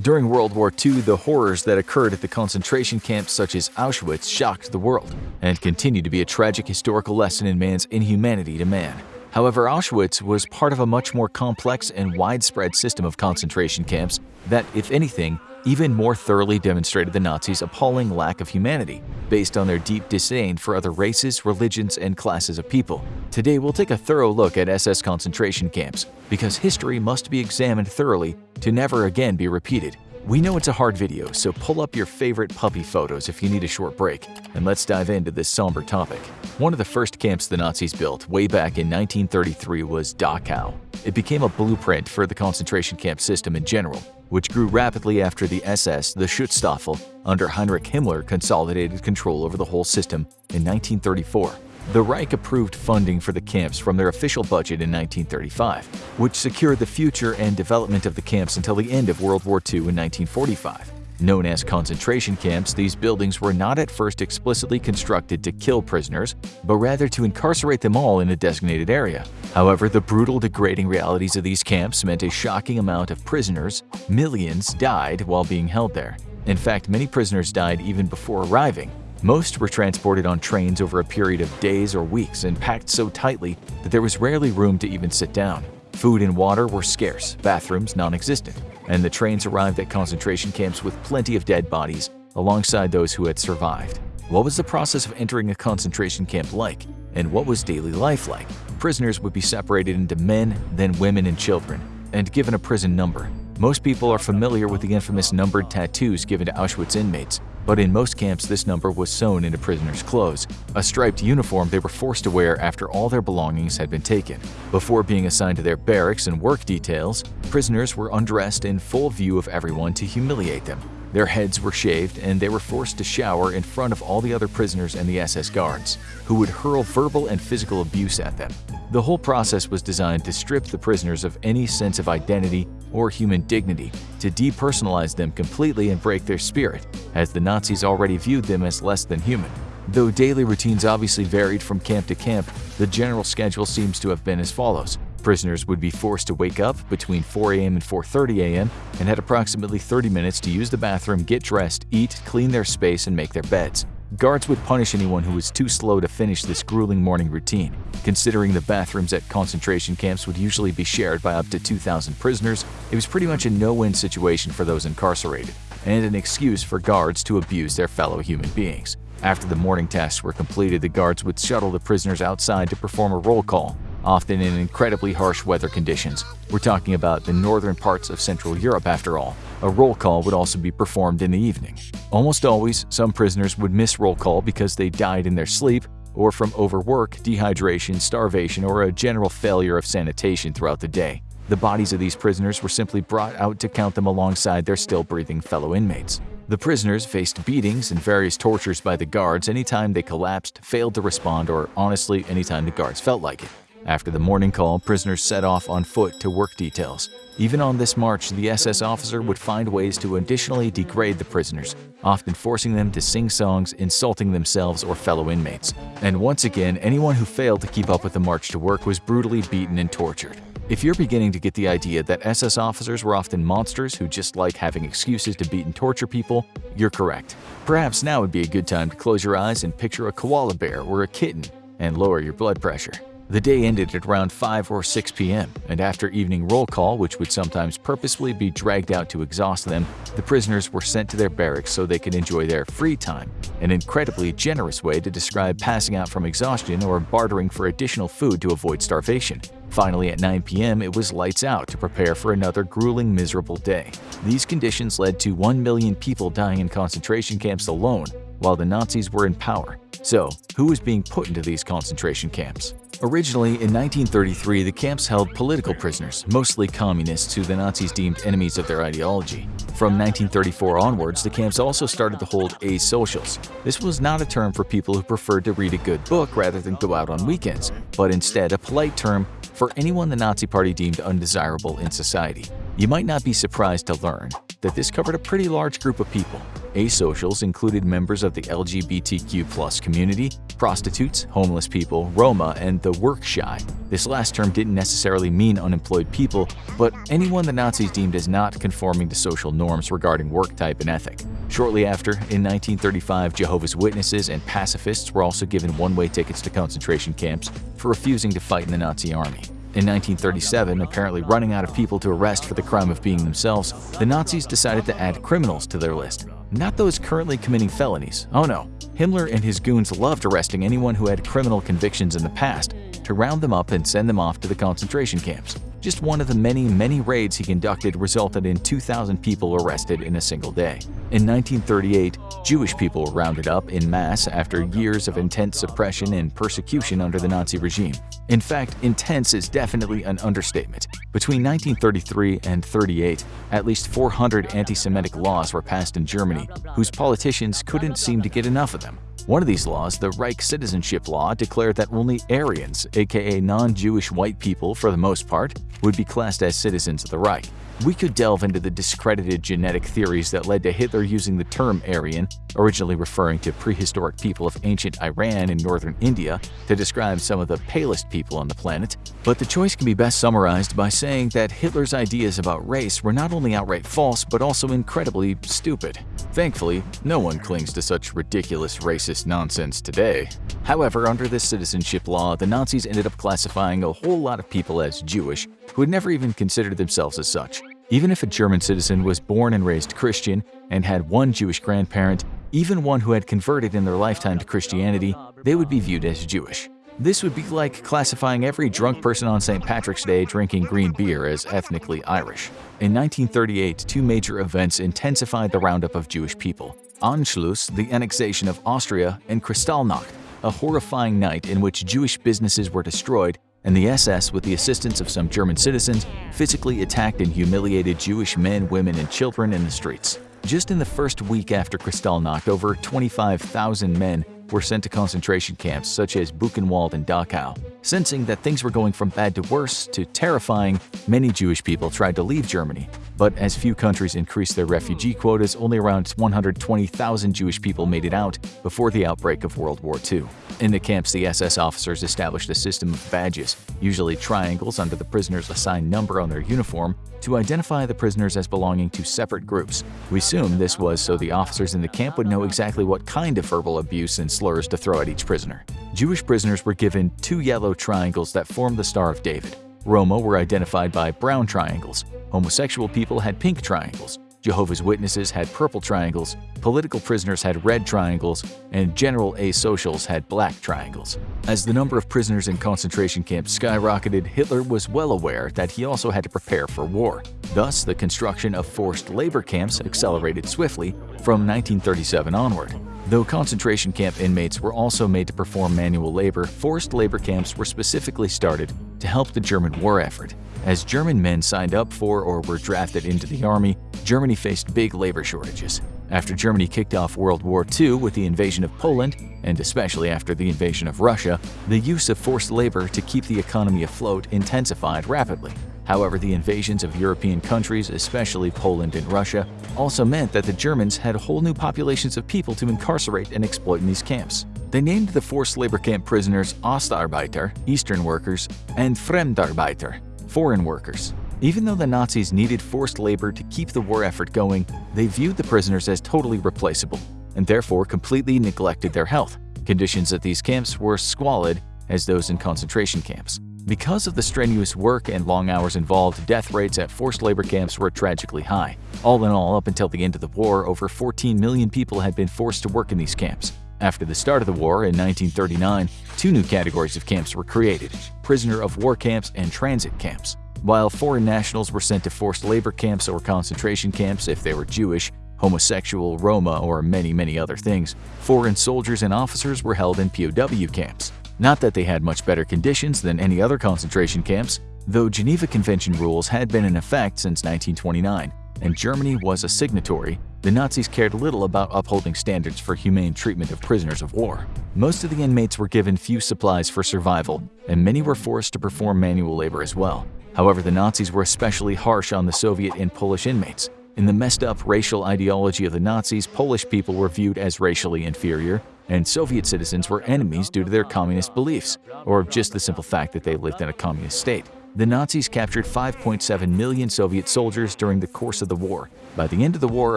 During World War II, the horrors that occurred at the concentration camps such as Auschwitz shocked the world and continue to be a tragic historical lesson in man's inhumanity to man. However, Auschwitz was part of a much more complex and widespread system of concentration camps that, if anything, even more thoroughly demonstrated the Nazis' appalling lack of humanity, based on their deep disdain for other races, religions, and classes of people. Today, we'll take a thorough look at SS concentration camps, because history must be examined thoroughly to never again be repeated. We know it's a hard video, so pull up your favorite puppy photos if you need a short break, and let's dive into this somber topic. One of the first camps the Nazis built way back in 1933 was Dachau. It became a blueprint for the concentration camp system in general, which grew rapidly after the SS, the Schutzstaffel, under Heinrich Himmler consolidated control over the whole system in 1934. The Reich approved funding for the camps from their official budget in 1935, which secured the future and development of the camps until the end of World War II in 1945. Known as concentration camps, these buildings were not at first explicitly constructed to kill prisoners, but rather to incarcerate them all in a designated area. However, the brutal, degrading realities of these camps meant a shocking amount of prisoners, millions, died while being held there. In fact, many prisoners died even before arriving. Most were transported on trains over a period of days or weeks and packed so tightly that there was rarely room to even sit down. Food and water were scarce, bathrooms non-existent, and the trains arrived at concentration camps with plenty of dead bodies alongside those who had survived. What was the process of entering a concentration camp like, and what was daily life like? Prisoners would be separated into men, then women and children, and given a prison number. Most people are familiar with the infamous numbered tattoos given to Auschwitz inmates, but in most camps this number was sewn into prisoners' clothes, a striped uniform they were forced to wear after all their belongings had been taken. Before being assigned to their barracks and work details, prisoners were undressed in full view of everyone to humiliate them. Their heads were shaved and they were forced to shower in front of all the other prisoners and the SS guards, who would hurl verbal and physical abuse at them. The whole process was designed to strip the prisoners of any sense of identity or human dignity, to depersonalize them completely and break their spirit, as the Nazis already viewed them as less than human. Though daily routines obviously varied from camp to camp, the general schedule seems to have been as follows. Prisoners would be forced to wake up between 4 a.m. and 4.30 a.m. and had approximately 30 minutes to use the bathroom, get dressed, eat, clean their space, and make their beds. Guards would punish anyone who was too slow to finish this grueling morning routine. Considering the bathrooms at concentration camps would usually be shared by up to 2,000 prisoners, it was pretty much a no-win situation for those incarcerated, and an excuse for guards to abuse their fellow human beings. After the morning tasks were completed, the guards would shuttle the prisoners outside to perform a roll call, often in incredibly harsh weather conditions. We're talking about the northern parts of Central Europe after all. A roll call would also be performed in the evening. Almost always, some prisoners would miss roll call because they died in their sleep or from overwork, dehydration, starvation, or a general failure of sanitation throughout the day. The bodies of these prisoners were simply brought out to count them alongside their still-breathing fellow inmates. The prisoners faced beatings and various tortures by the guards anytime they collapsed, failed to respond, or honestly anytime the guards felt like it. After the morning call, prisoners set off on foot to work details. Even on this march, the SS officer would find ways to additionally degrade the prisoners, often forcing them to sing songs, insulting themselves or fellow inmates. And once again, anyone who failed to keep up with the march to work was brutally beaten and tortured. If you're beginning to get the idea that SS officers were often monsters who just like having excuses to beat and torture people, you're correct. Perhaps now would be a good time to close your eyes and picture a koala bear or a kitten and lower your blood pressure. The day ended at around 5 or 6 p.m., and after evening roll call, which would sometimes purposefully be dragged out to exhaust them, the prisoners were sent to their barracks so they could enjoy their free time, an incredibly generous way to describe passing out from exhaustion or bartering for additional food to avoid starvation. Finally, at 9 p.m., it was lights out to prepare for another grueling, miserable day. These conditions led to 1 million people dying in concentration camps alone while the Nazis were in power. So, who was being put into these concentration camps? Originally, in 1933, the camps held political prisoners, mostly communists who the Nazis deemed enemies of their ideology. From 1934 onwards, the camps also started to hold asocials. This was not a term for people who preferred to read a good book rather than go out on weekends, but instead a polite term for anyone the Nazi Party deemed undesirable in society. You might not be surprised to learn that this covered a pretty large group of people. Asocials included members of the LGBTQ community, prostitutes, homeless people, Roma, and the work shy. This last term didn't necessarily mean unemployed people, but anyone the Nazis deemed as not conforming to social norms regarding work type and ethic. Shortly after, in 1935, Jehovah's Witnesses and pacifists were also given one-way tickets to concentration camps for refusing to fight in the Nazi army. In 1937, apparently running out of people to arrest for the crime of being themselves, the Nazis decided to add criminals to their list. Not those currently committing felonies, oh no. Himmler and his goons loved arresting anyone who had criminal convictions in the past to round them up and send them off to the concentration camps. Just one of the many, many raids he conducted resulted in 2,000 people arrested in a single day. In 1938, Jewish people were rounded up in mass after years of intense suppression and persecution under the Nazi regime. In fact, intense is definitely an understatement. Between 1933 and 38, at least 400 anti-Semitic laws were passed in Germany, whose politicians couldn't seem to get enough of them. One of these laws, the Reich Citizenship Law, declared that only Aryans, aka non-Jewish white people for the most part, would be classed as citizens of the Reich. We could delve into the discredited genetic theories that led to Hitler using the term Aryan, originally referring to prehistoric people of ancient Iran and northern India, to describe some of the palest people on the planet, but the choice can be best summarized by saying that Hitler's ideas about race were not only outright false but also incredibly stupid. Thankfully, no one clings to such ridiculous racist nonsense today. However, under this citizenship law, the Nazis ended up classifying a whole lot of people as Jewish who had never even considered themselves as such. Even if a German citizen was born and raised Christian and had one Jewish grandparent, even one who had converted in their lifetime to Christianity, they would be viewed as Jewish. This would be like classifying every drunk person on St. Patrick's Day drinking green beer as ethnically Irish. In 1938, two major events intensified the roundup of Jewish people. Anschluss, the annexation of Austria, and Kristallnacht, a horrifying night in which Jewish businesses were destroyed and the SS, with the assistance of some German citizens, physically attacked and humiliated Jewish men, women, and children in the streets. Just in the first week after Kristallnacht, over 25,000 men were sent to concentration camps such as Buchenwald and Dachau. Sensing that things were going from bad to worse to terrifying, many Jewish people tried to leave Germany. But as few countries increased their refugee quotas, only around 120,000 Jewish people made it out before the outbreak of World War II. In the camps, the SS officers established a system of badges, usually triangles under the prisoner's assigned number on their uniform, to identify the prisoners as belonging to separate groups. We assume this was so the officers in the camp would know exactly what kind of verbal abuse and slurs to throw at each prisoner. Jewish prisoners were given two yellow triangles that formed the Star of David. Roma were identified by brown triangles. Homosexual people had pink triangles. Jehovah's Witnesses had purple triangles, political prisoners had red triangles, and general asocials had black triangles. As the number of prisoners in concentration camps skyrocketed, Hitler was well aware that he also had to prepare for war. Thus, the construction of forced labor camps accelerated swiftly from 1937 onward. Though concentration camp inmates were also made to perform manual labor, forced labor camps were specifically started to help the German war effort. As German men signed up for or were drafted into the army, Germany faced big labor shortages. After Germany kicked off World War II with the invasion of Poland, and especially after the invasion of Russia, the use of forced labor to keep the economy afloat intensified rapidly. However, the invasions of European countries, especially Poland and Russia, also meant that the Germans had whole new populations of people to incarcerate and exploit in these camps. They named the forced labor camp prisoners Ostarbeiter, Eastern workers, and Fremdarbeiter, foreign workers. Even though the Nazis needed forced labor to keep the war effort going, they viewed the prisoners as totally replaceable and therefore completely neglected their health. Conditions at these camps were squalid as those in concentration camps. Because of the strenuous work and long hours involved, death rates at forced labor camps were tragically high. All in all, up until the end of the war, over 14 million people had been forced to work in these camps. After the start of the war in 1939, two new categories of camps were created, prisoner of war camps and transit camps. While foreign nationals were sent to forced labor camps or concentration camps if they were Jewish, homosexual, Roma, or many, many other things, foreign soldiers and officers were held in POW camps. Not that they had much better conditions than any other concentration camps, though Geneva Convention rules had been in effect since 1929, and Germany was a signatory, the Nazis cared little about upholding standards for humane treatment of prisoners of war. Most of the inmates were given few supplies for survival, and many were forced to perform manual labor as well. However, the Nazis were especially harsh on the Soviet and Polish inmates. In the messed up racial ideology of the Nazis, Polish people were viewed as racially inferior, and Soviet citizens were enemies due to their communist beliefs, or just the simple fact that they lived in a communist state. The Nazis captured 5.7 million Soviet soldiers during the course of the war. By the end of the war,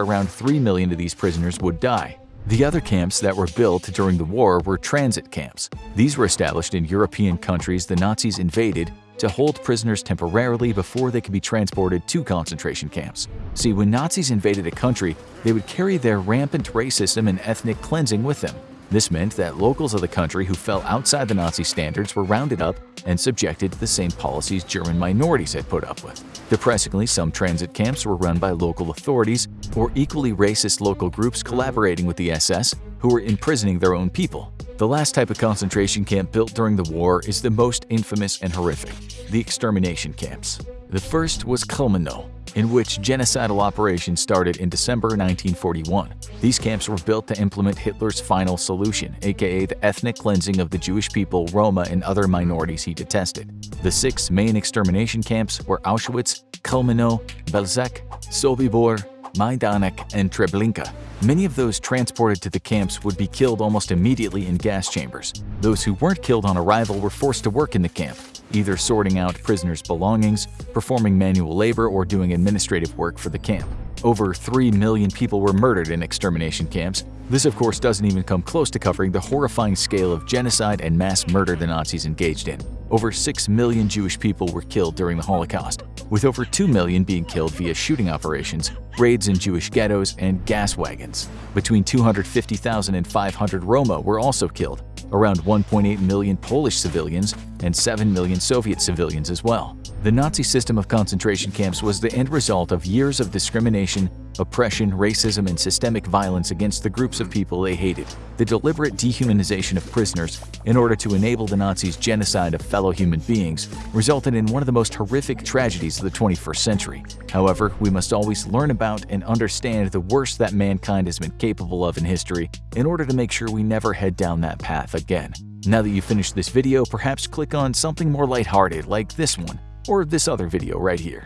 around 3 million of these prisoners would die. The other camps that were built during the war were transit camps. These were established in European countries the Nazis invaded to hold prisoners temporarily before they could be transported to concentration camps. See, when Nazis invaded a country, they would carry their rampant racism and ethnic cleansing with them. This meant that locals of the country who fell outside the Nazi standards were rounded up and subjected to the same policies German minorities had put up with. Depressingly, some transit camps were run by local authorities or equally racist local groups collaborating with the SS who were imprisoning their own people. The last type of concentration camp built during the war is the most infamous and horrific, the extermination camps. The first was Kulmenau, in which genocidal operations started in December 1941. These camps were built to implement Hitler's final solution, aka the ethnic cleansing of the Jewish people, Roma, and other minorities he detested. The six main extermination camps were Auschwitz, Kulmenau, Belzec, Sobibor, Majdanek, and Treblinka. Many of those transported to the camps would be killed almost immediately in gas chambers. Those who weren't killed on arrival were forced to work in the camp, either sorting out prisoners' belongings, performing manual labor, or doing administrative work for the camp. Over 3 million people were murdered in extermination camps. This of course doesn't even come close to covering the horrifying scale of genocide and mass murder the Nazis engaged in. Over 6 million Jewish people were killed during the Holocaust, with over 2 million being killed via shooting operations, raids in Jewish ghettos, and gas wagons. Between 250,000 and 500 Roma were also killed, around 1.8 million Polish civilians, and 7 million Soviet civilians as well. The Nazi system of concentration camps was the end result of years of discrimination, oppression, racism, and systemic violence against the groups of people they hated. The deliberate dehumanization of prisoners in order to enable the Nazis' genocide of fellow human beings resulted in one of the most horrific tragedies of the 21st century. However, we must always learn about and understand the worst that mankind has been capable of in history in order to make sure we never head down that path again. Now that you've finished this video, perhaps click on something more lighthearted like this one or this other video right here.